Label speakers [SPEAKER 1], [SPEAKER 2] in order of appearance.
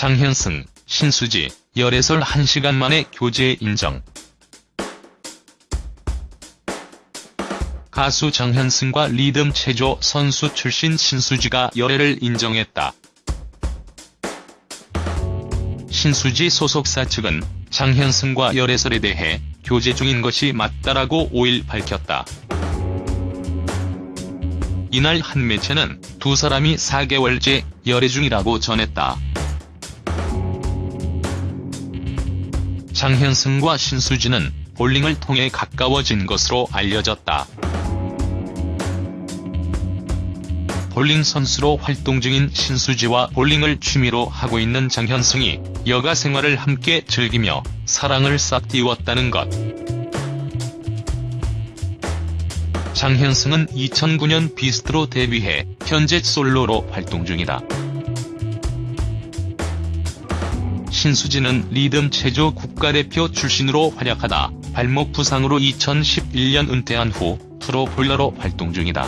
[SPEAKER 1] 장현승, 신수지, 열애설 1시간 만에 교제 인정. 가수 장현승과 리듬 체조 선수 출신 신수지가 열애를 인정했다. 신수지 소속사 측은 장현승과 열애설에 대해 교제 중인 것이 맞다라고 5일 밝혔다. 이날 한 매체는 두 사람이 4개월째 열애 중이라고 전했다. 장현승과 신수지는 볼링을 통해 가까워진 것으로 알려졌다. 볼링 선수로 활동 중인 신수지와 볼링을 취미로 하고 있는 장현승이 여가 생활을 함께 즐기며 사랑을 싹띄웠다는 것. 장현승은 2009년 비스트로 데뷔해 현재 솔로로 활동 중이다. 신수지는 리듬 체조 국가대표 출신으로 활약하다 발목 부상으로 2011년 은퇴한 후 프로 볼러로 활동 중이다.